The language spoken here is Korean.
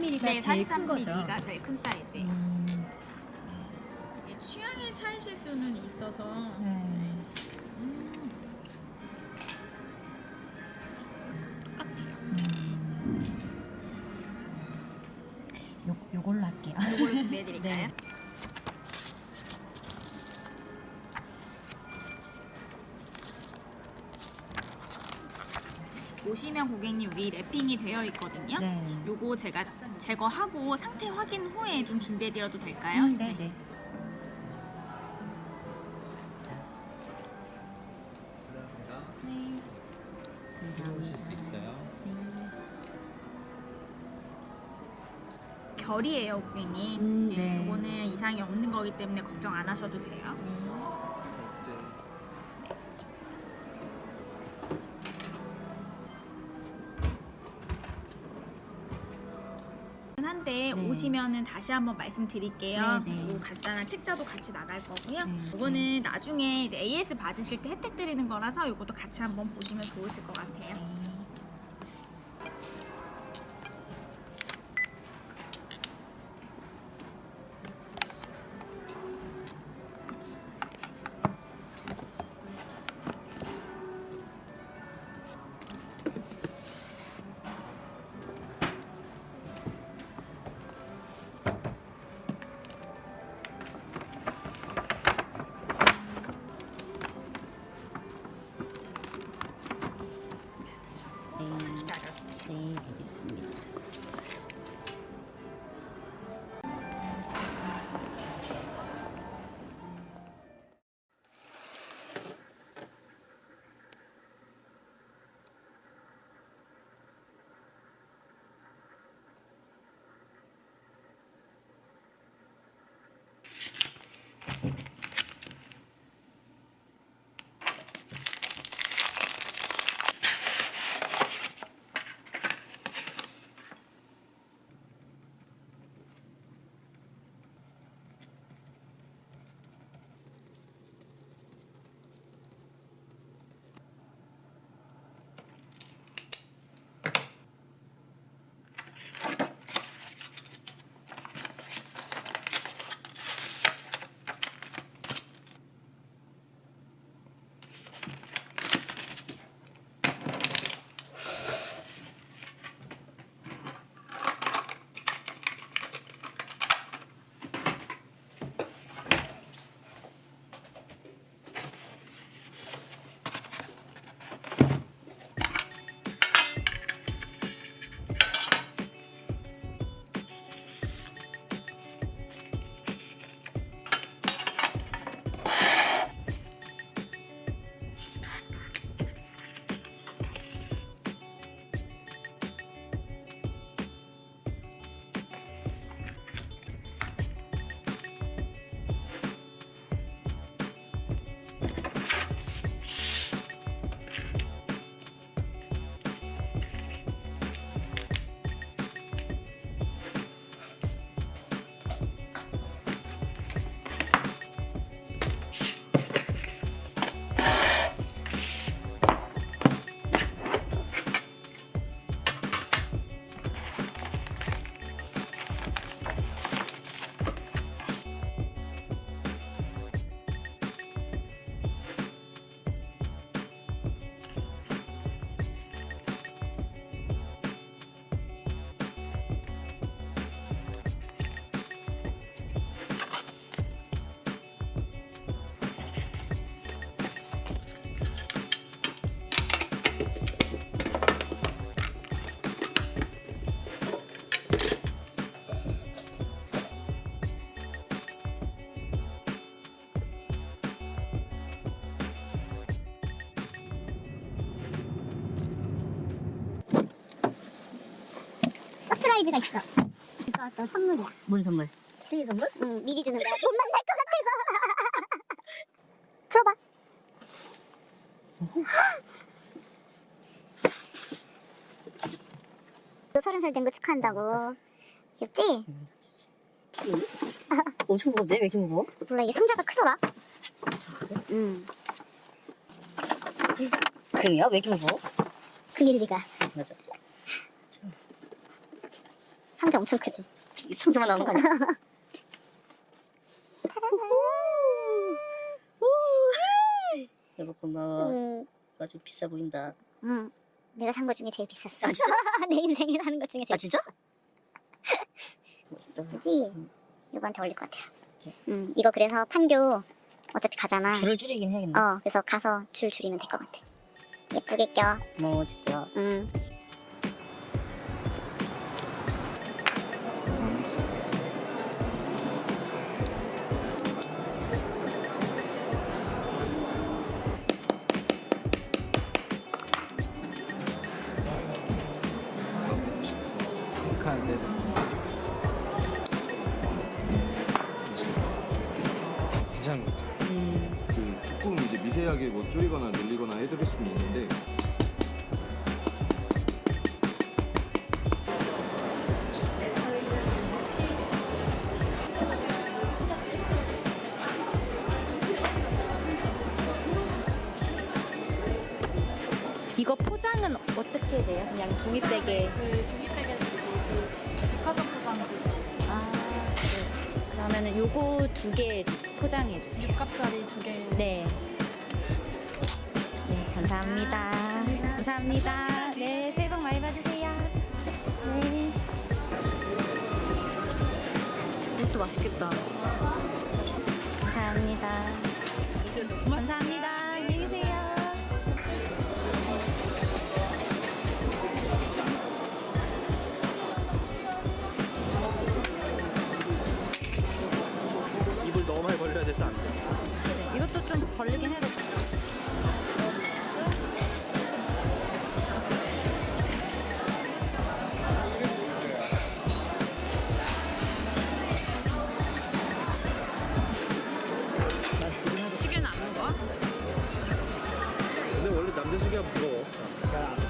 네, 제일 큰 거죠. 43mm가 제일 큰 사이즈. 음, 취향에 차이실 수는 있어서 네. 음. 똑같아요. 음. 요 요걸로 할게요. 이걸로 준비해드릴까요? 네. 보시면 고객님 위 랩핑이 되어 있거든요. 네. 요거 제가 제거하고 상태 확인 후에 좀 준비해드려도 될까요? 음, 네, 네. 네. 보실 수 있어요. 결이에요, 고객님. 음, 네, 네. 요거는 이상이 없는 거기 때문에 걱정 안 하셔도 돼요. 이 오시면은 다시 한번 말씀드릴게요. 네, 네. 요 간단한 책자도 같이 나갈 거고요. 네, 이거는 나중에 이제 AS 받으실 때 혜택 드리는 거라서 이것도 같이 한번 보시면 좋으실 것 같아요. 네. 서프라이즈가 있어. 이거 어떤 선물이야. 뭔 선물? 생일 선물? 응, 미리 주는 거야. 못 만날 것 같아서. 풀어봐. 너 서른 살 된 거 축하한다고. 귀엽지? 엄청 무겁네. 왜 이렇게 무거워? 몰라 이게 상자가 크더라. 응. 그래요? 왜 이렇게 무거워? 그 일리가. 맞아. 상자 엄청 크지? 이 상자만 나오는 거 아니야? 여보 고마워. 음, 아주 비싸 보인다. 음, 내가 산 거 중에 제일 비쌌어. 아? 내 인생에 사는 것 중에 제일 아 진짜? 멋있다. 비싸지? 이거한테 어울릴 것 같아서. 음, 이거 그래서 판교 어차피 가잖아. 줄을 줄이긴 해야겠네. 어, 그래서 가서 줄 줄이면 될 것 같아. 예쁘게 껴. 뭐 진짜. 음. 괜찮은 것 같아요. 음. 그 조금 이제 미세하게 뭐 줄이거나 늘리거나 해드릴 수는 있는데 이거 포장은 어떻게 돼요? 그냥 종이백에. 그 종이백에 그 백화점 포장지 아, 네. 그러면은 요거 두개 포장해 주세요. 6갑짜리 두 개. 네. 네, 감사합니다. 감사합니다. 네, 새해 복 많이 받으세요. 네. 이것도 맛있겠다. 감사합니다. 감사합니다. 해서 안 돼. 네, 이것도 좀 벌리긴 해도 시계는 안 무거워? 근데 원래 남자 시계가 무거워. 아, 그러니까